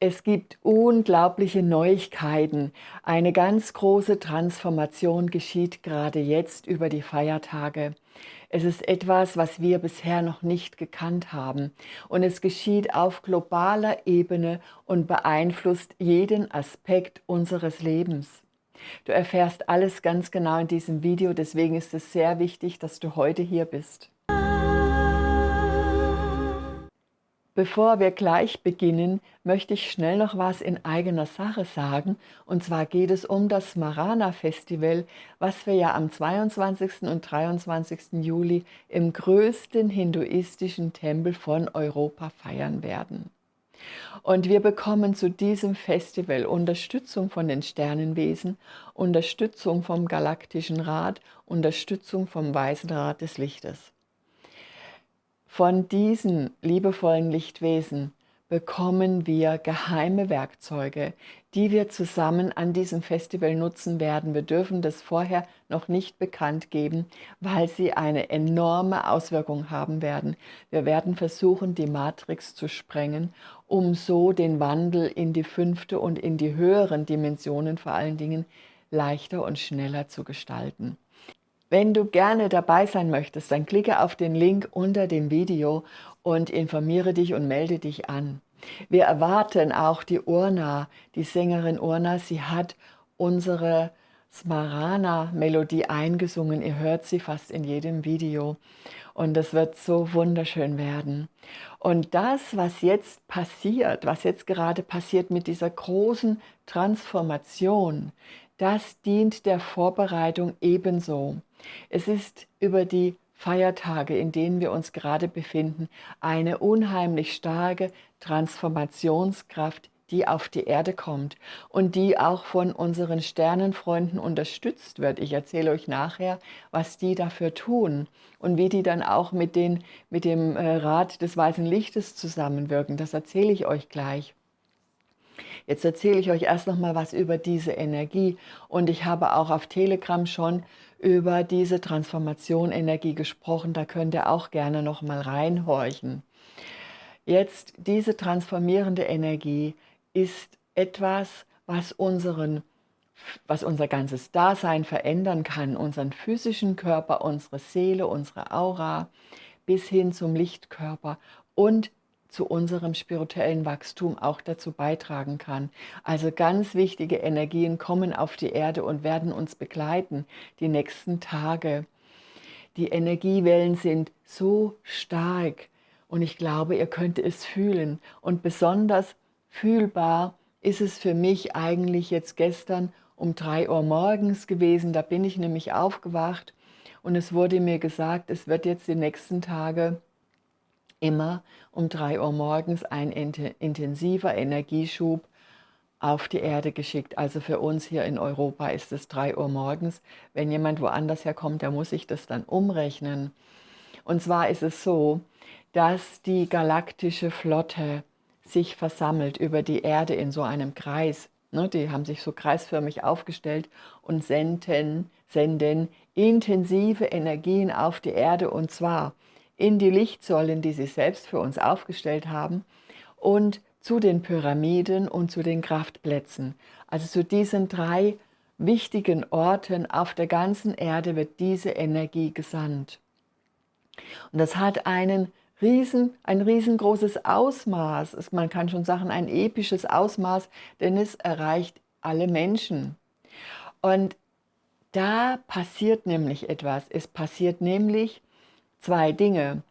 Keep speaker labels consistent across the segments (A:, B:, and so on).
A: Es gibt unglaubliche Neuigkeiten. Eine ganz große Transformation geschieht gerade jetzt über die Feiertage. Es ist etwas, was wir bisher noch nicht gekannt haben. Und es geschieht auf globaler Ebene und beeinflusst jeden Aspekt unseres Lebens. Du erfährst alles ganz genau in diesem Video, deswegen ist es sehr wichtig, dass du heute hier bist. Bevor wir gleich beginnen, möchte ich schnell noch was in eigener Sache sagen. Und zwar geht es um das Smarana Festival, was wir ja am 22. und 23. Juli im größten hinduistischen Tempel von Europa feiern werden. Und wir bekommen zu diesem Festival Unterstützung von den Sternenwesen, Unterstützung vom Galaktischen Rat, Unterstützung vom Weißen Rat des Lichtes. Von diesen liebevollen Lichtwesen bekommen wir geheime Werkzeuge, die wir zusammen an diesem Festival nutzen werden. Wir dürfen das vorher noch nicht bekannt geben, weil sie eine enorme Auswirkung haben werden. Wir werden versuchen, die Matrix zu sprengen, um so den Wandel in die fünfte und in die höheren Dimensionen vor allen Dingen leichter und schneller zu gestalten. Wenn du gerne dabei sein möchtest, dann klicke auf den Link unter dem Video und informiere dich und melde dich an. Wir erwarten auch die Urna, die Sängerin Urna, sie hat unsere Smarana-Melodie eingesungen. Ihr hört sie fast in jedem Video und es wird so wunderschön werden. Und das, was jetzt passiert, was jetzt gerade passiert mit dieser großen Transformation, das dient der Vorbereitung ebenso. Es ist über die Feiertage, in denen wir uns gerade befinden, eine unheimlich starke Transformationskraft, die auf die Erde kommt und die auch von unseren Sternenfreunden unterstützt wird. Ich erzähle euch nachher, was die dafür tun und wie die dann auch mit, den, mit dem äh, Rat des Weißen Lichtes zusammenwirken. Das erzähle ich euch gleich. Jetzt erzähle ich euch erst noch mal was über diese Energie und ich habe auch auf Telegram schon über diese Transformation Energie gesprochen, da könnt ihr auch gerne noch mal reinhorchen. Jetzt diese transformierende Energie ist etwas, was unseren was unser ganzes Dasein verändern kann, unseren physischen Körper, unsere Seele, unsere Aura, bis hin zum Lichtkörper und zu unserem spirituellen Wachstum auch dazu beitragen kann. Also ganz wichtige Energien kommen auf die Erde und werden uns begleiten die nächsten Tage. Die Energiewellen sind so stark und ich glaube, ihr könnt es fühlen. Und besonders fühlbar ist es für mich eigentlich jetzt gestern um drei Uhr morgens gewesen. Da bin ich nämlich aufgewacht und es wurde mir gesagt, es wird jetzt die nächsten Tage immer um 3 Uhr morgens ein intensiver Energieschub auf die Erde geschickt. Also für uns hier in Europa ist es 3 Uhr morgens. Wenn jemand woanders herkommt, der muss sich das dann umrechnen. Und zwar ist es so, dass die galaktische Flotte sich versammelt über die Erde in so einem Kreis. Ne, die haben sich so kreisförmig aufgestellt und senden, senden intensive Energien auf die Erde und zwar in die Lichtsäulen, die sie selbst für uns aufgestellt haben und zu den Pyramiden und zu den Kraftplätzen. Also zu diesen drei wichtigen Orten auf der ganzen Erde wird diese Energie gesandt. Und das hat einen riesen, ein riesengroßes Ausmaß, man kann schon sagen ein episches Ausmaß, denn es erreicht alle Menschen. Und da passiert nämlich etwas. Es passiert nämlich, zwei Dinge.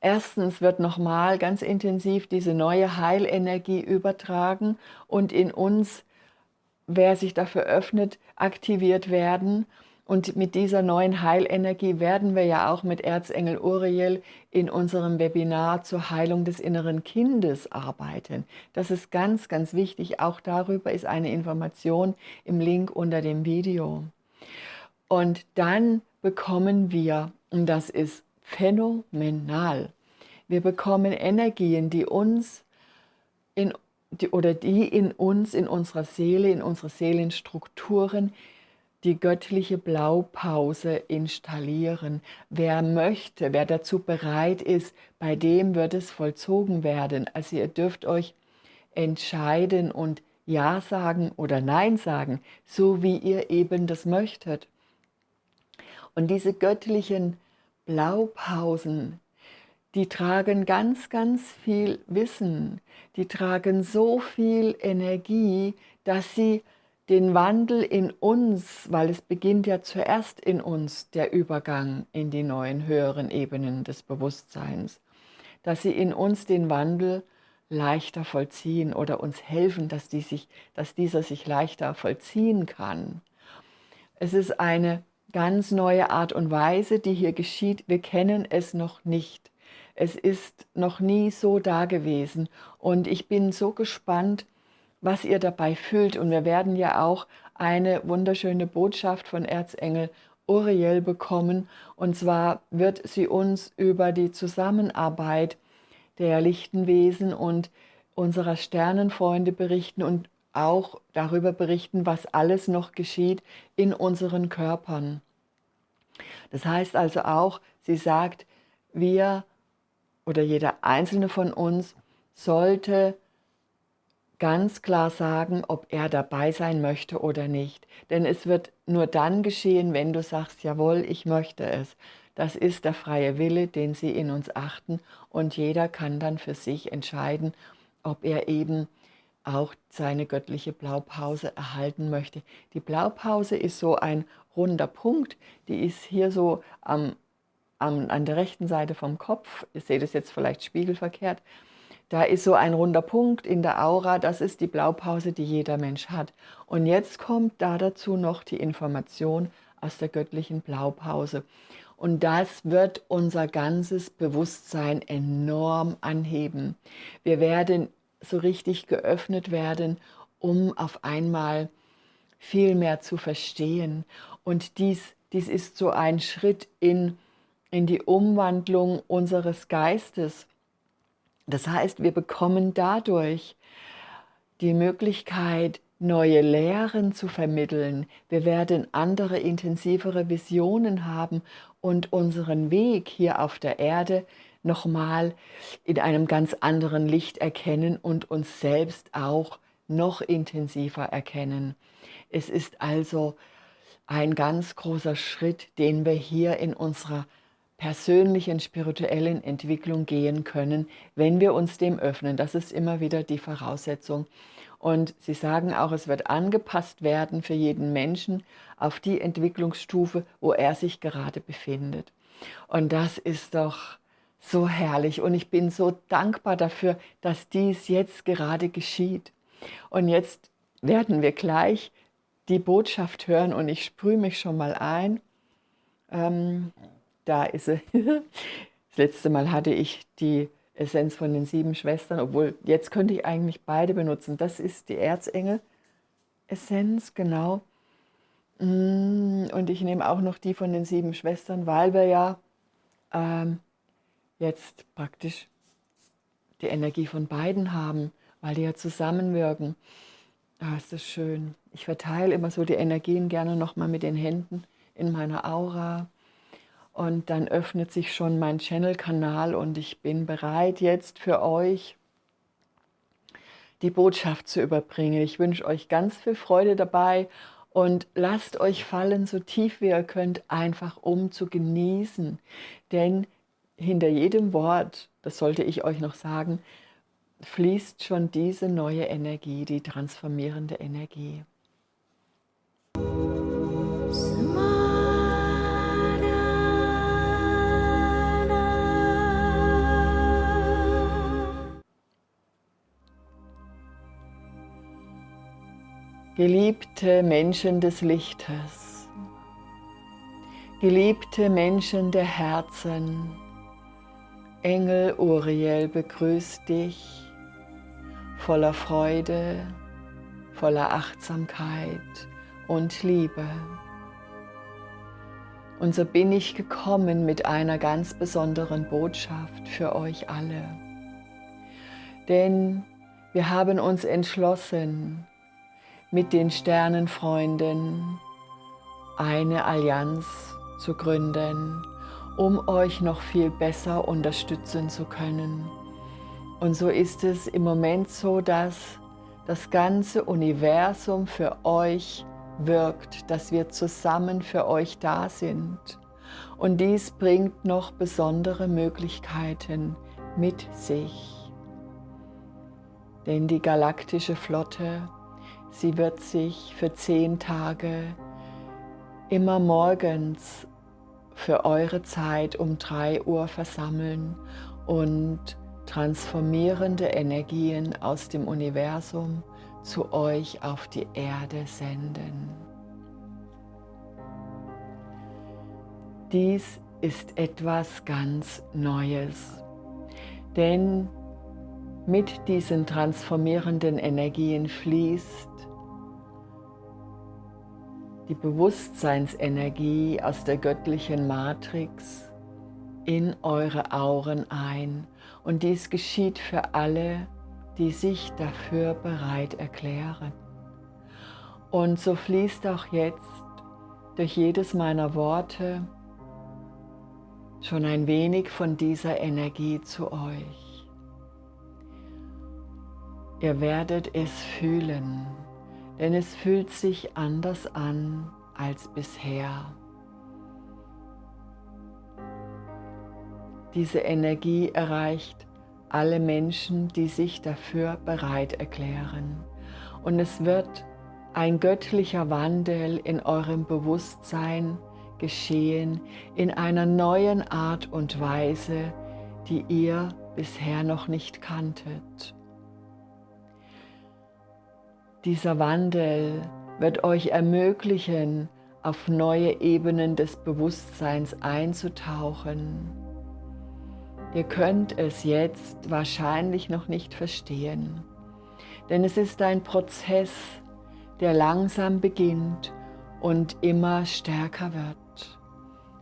A: Erstens wird nochmal ganz intensiv diese neue Heilenergie übertragen und in uns, wer sich dafür öffnet, aktiviert werden. Und mit dieser neuen Heilenergie werden wir ja auch mit Erzengel Uriel in unserem Webinar zur Heilung des inneren Kindes arbeiten. Das ist ganz, ganz wichtig. Auch darüber ist eine Information im Link unter dem Video. Und dann bekommen wir, und das ist phänomenal. Wir bekommen Energien, die uns in, die, oder die in uns, in unserer Seele, in unsere Seelenstrukturen die göttliche Blaupause installieren. Wer möchte, wer dazu bereit ist, bei dem wird es vollzogen werden. Also ihr dürft euch entscheiden und Ja sagen oder Nein sagen, so wie ihr eben das möchtet. Und diese göttlichen Blaupausen, die tragen ganz, ganz viel Wissen, die tragen so viel Energie, dass sie den Wandel in uns, weil es beginnt ja zuerst in uns, der Übergang in die neuen höheren Ebenen des Bewusstseins, dass sie in uns den Wandel leichter vollziehen oder uns helfen, dass, die sich, dass dieser sich leichter vollziehen kann. Es ist eine ganz neue Art und Weise, die hier geschieht. Wir kennen es noch nicht. Es ist noch nie so da gewesen und ich bin so gespannt, was ihr dabei fühlt. Und wir werden ja auch eine wunderschöne Botschaft von Erzengel Uriel bekommen. Und zwar wird sie uns über die Zusammenarbeit der lichten Wesen und unserer Sternenfreunde berichten und auch darüber berichten, was alles noch geschieht in unseren Körpern. Das heißt also auch, sie sagt, wir oder jeder einzelne von uns sollte ganz klar sagen, ob er dabei sein möchte oder nicht. Denn es wird nur dann geschehen, wenn du sagst, jawohl, ich möchte es. Das ist der freie Wille, den sie in uns achten und jeder kann dann für sich entscheiden, ob er eben auch seine göttliche Blaupause erhalten möchte. Die Blaupause ist so ein runder Punkt, die ist hier so am, am, an der rechten Seite vom Kopf, ihr seht es jetzt vielleicht spiegelverkehrt, da ist so ein runder Punkt in der Aura, das ist die Blaupause, die jeder Mensch hat. Und jetzt kommt da dazu noch die Information aus der göttlichen Blaupause. Und das wird unser ganzes Bewusstsein enorm anheben. Wir werden so richtig geöffnet werden, um auf einmal viel mehr zu verstehen. Und dies, dies ist so ein Schritt in, in die Umwandlung unseres Geistes das heißt, wir bekommen dadurch die Möglichkeit, neue Lehren zu vermitteln. Wir werden andere, intensivere Visionen haben und unseren Weg hier auf der Erde nochmal in einem ganz anderen Licht erkennen und uns selbst auch noch intensiver erkennen. Es ist also ein ganz großer Schritt, den wir hier in unserer persönlichen spirituellen Entwicklung gehen können, wenn wir uns dem öffnen. Das ist immer wieder die Voraussetzung. Und Sie sagen auch, es wird angepasst werden für jeden Menschen auf die Entwicklungsstufe, wo er sich gerade befindet. Und das ist doch so herrlich und ich bin so dankbar dafür, dass dies jetzt gerade geschieht. Und jetzt werden wir gleich die Botschaft hören und ich sprühe mich schon mal ein. Ähm, da ist sie. Das letzte Mal hatte ich die Essenz von den sieben Schwestern, obwohl jetzt könnte ich eigentlich beide benutzen. Das ist die Erzengel-Essenz, genau. Mm, und ich nehme auch noch die von den sieben Schwestern, weil wir ja ähm, jetzt praktisch die Energie von beiden haben, weil die ja zusammenwirken. Ah, ist das schön. Ich verteile immer so die Energien gerne nochmal mit den Händen in meiner Aura. Und dann öffnet sich schon mein Channel-Kanal und ich bin bereit jetzt für euch die Botschaft zu überbringen. Ich wünsche euch ganz viel Freude dabei und lasst euch fallen, so tief wie ihr könnt, einfach um zu genießen. Denn hinter jedem Wort, das sollte ich euch noch sagen, fließt schon diese neue Energie, die transformierende Energie. Geliebte Menschen des Lichtes, geliebte Menschen der Herzen, Engel Uriel begrüßt dich voller Freude, voller Achtsamkeit und Liebe. Und so bin ich gekommen mit einer ganz besonderen Botschaft für euch alle. Denn wir haben uns entschlossen, mit den Sternenfreunden eine Allianz zu gründen, um euch noch viel besser unterstützen zu können. Und so ist es im Moment so, dass das ganze Universum für euch wirkt, dass wir zusammen für euch da sind. Und dies bringt noch besondere Möglichkeiten mit sich. Denn die galaktische Flotte, sie wird sich für zehn Tage immer morgens für eure Zeit um 3 Uhr versammeln und transformierende Energien aus dem Universum zu euch auf die Erde senden. Dies ist etwas ganz Neues, denn mit diesen transformierenden Energien fließt die Bewusstseinsenergie aus der göttlichen Matrix in eure Auren ein. Und dies geschieht für alle, die sich dafür bereit erklären. Und so fließt auch jetzt durch jedes meiner Worte schon ein wenig von dieser Energie zu euch. Ihr werdet es fühlen denn es fühlt sich anders an als bisher. Diese Energie erreicht alle Menschen, die sich dafür bereit erklären. Und es wird ein göttlicher Wandel in eurem Bewusstsein geschehen, in einer neuen Art und Weise, die ihr bisher noch nicht kanntet. Dieser Wandel wird euch ermöglichen, auf neue Ebenen des Bewusstseins einzutauchen. Ihr könnt es jetzt wahrscheinlich noch nicht verstehen, denn es ist ein Prozess, der langsam beginnt und immer stärker wird.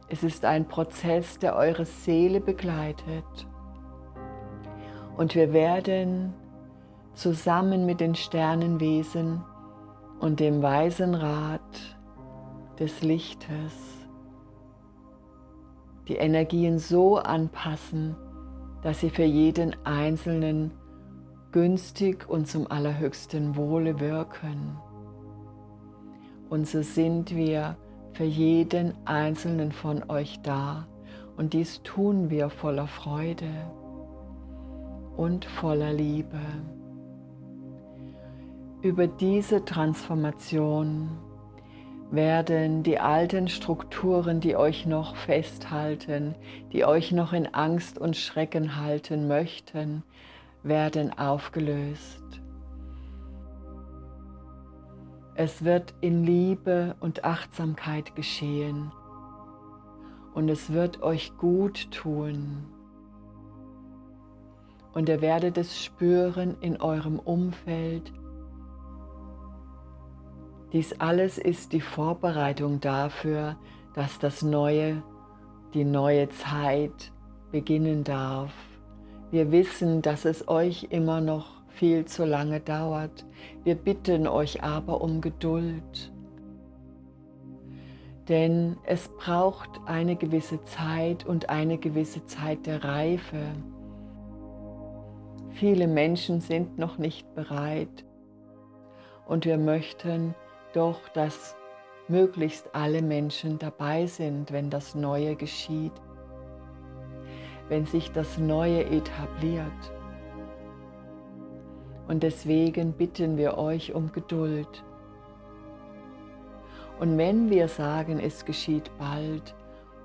A: Es ist ein Prozess, der eure Seele begleitet. Und wir werden zusammen mit den Sternenwesen und dem weisen Rat des Lichtes die Energien so anpassen, dass sie für jeden Einzelnen günstig und zum allerhöchsten Wohle wirken. Und so sind wir für jeden Einzelnen von euch da und dies tun wir voller Freude und voller Liebe. Über diese Transformation werden die alten Strukturen, die euch noch festhalten, die euch noch in Angst und Schrecken halten möchten, werden aufgelöst. Es wird in Liebe und Achtsamkeit geschehen und es wird euch gut tun. Und ihr werdet es spüren in eurem Umfeld, dies alles ist die Vorbereitung dafür, dass das Neue, die neue Zeit beginnen darf. Wir wissen, dass es euch immer noch viel zu lange dauert. Wir bitten euch aber um Geduld. Denn es braucht eine gewisse Zeit und eine gewisse Zeit der Reife. Viele Menschen sind noch nicht bereit und wir möchten, doch dass möglichst alle Menschen dabei sind, wenn das Neue geschieht, wenn sich das Neue etabliert. Und deswegen bitten wir euch um Geduld. Und wenn wir sagen, es geschieht bald,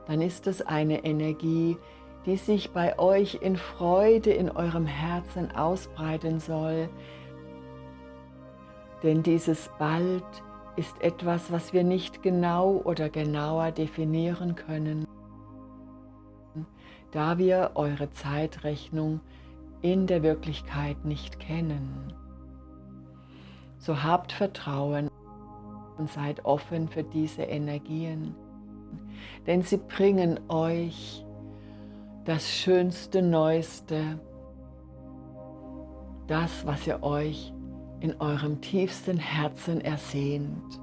A: dann ist es eine Energie, die sich bei euch in Freude in eurem Herzen ausbreiten soll. Denn dieses bald ist etwas, was wir nicht genau oder genauer definieren können, da wir eure Zeitrechnung in der Wirklichkeit nicht kennen. So habt Vertrauen und seid offen für diese Energien, denn sie bringen euch das Schönste, Neueste, das, was ihr euch in eurem tiefsten Herzen ersehnt.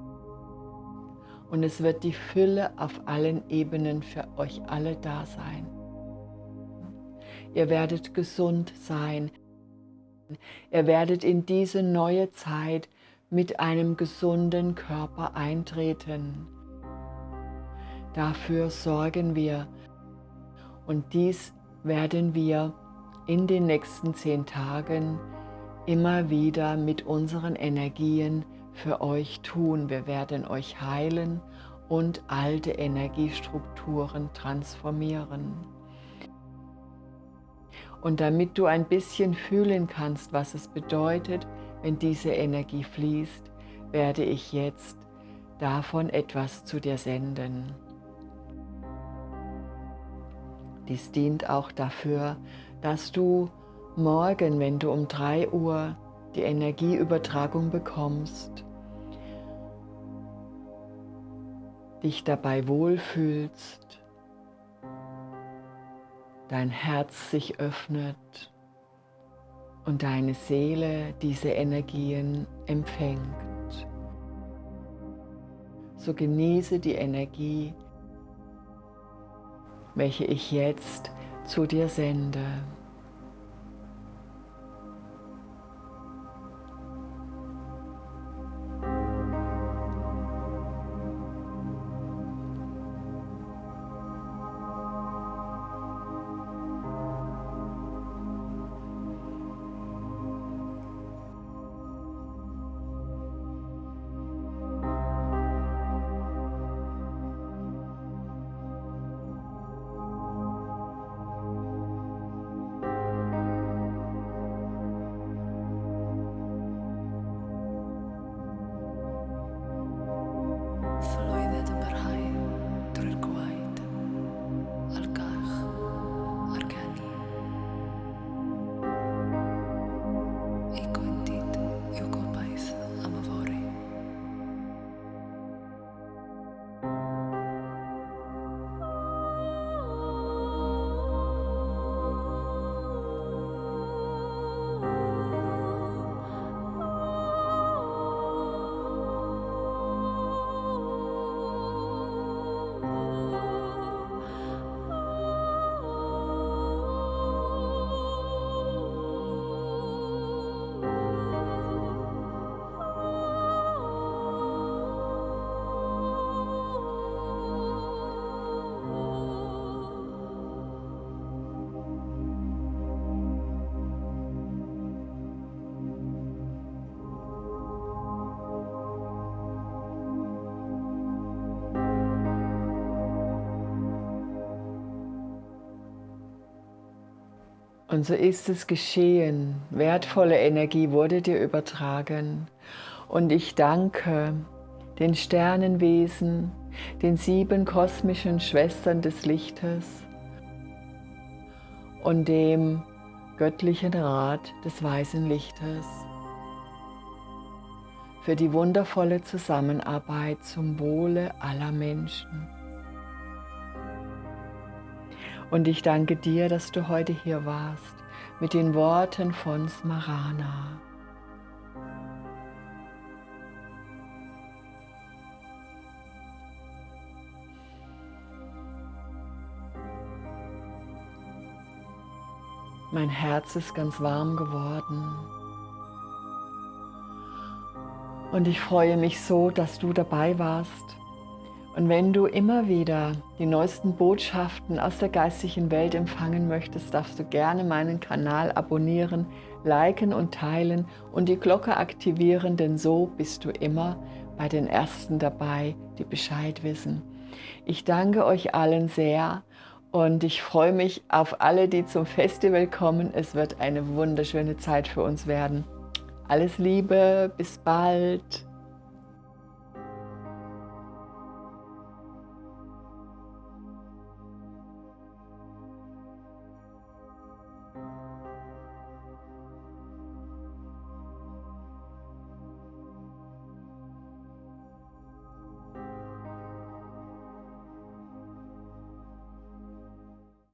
A: Und es wird die Fülle auf allen Ebenen für euch alle da sein. Ihr werdet gesund sein, Ihr werdet in diese neue Zeit mit einem gesunden Körper eintreten. Dafür sorgen wir und dies werden wir in den nächsten zehn Tagen immer wieder mit unseren Energien für euch tun. Wir werden euch heilen und alte Energiestrukturen transformieren. Und damit du ein bisschen fühlen kannst, was es bedeutet, wenn diese Energie fließt, werde ich jetzt davon etwas zu dir senden. Dies dient auch dafür, dass du morgen, wenn du um 3 Uhr die Energieübertragung bekommst, dich dabei wohlfühlst, dein Herz sich öffnet und deine Seele diese Energien empfängt. So genieße die Energie, welche ich jetzt zu dir sende. Und so ist es geschehen. Wertvolle Energie wurde dir übertragen. Und ich danke den Sternenwesen, den sieben kosmischen Schwestern des Lichtes und dem göttlichen Rat des weißen Lichtes für die wundervolle Zusammenarbeit zum Wohle aller Menschen. Und ich danke dir, dass du heute hier warst mit den Worten von Smarana. Mein Herz ist ganz warm geworden. Und ich freue mich so, dass du dabei warst und wenn du immer wieder die neuesten Botschaften aus der geistigen Welt empfangen möchtest, darfst du gerne meinen Kanal abonnieren, liken und teilen und die Glocke aktivieren, denn so bist du immer bei den Ersten dabei, die Bescheid wissen. Ich danke euch allen sehr und ich freue mich auf alle, die zum Festival kommen. Es wird eine wunderschöne Zeit für uns werden. Alles Liebe, bis bald.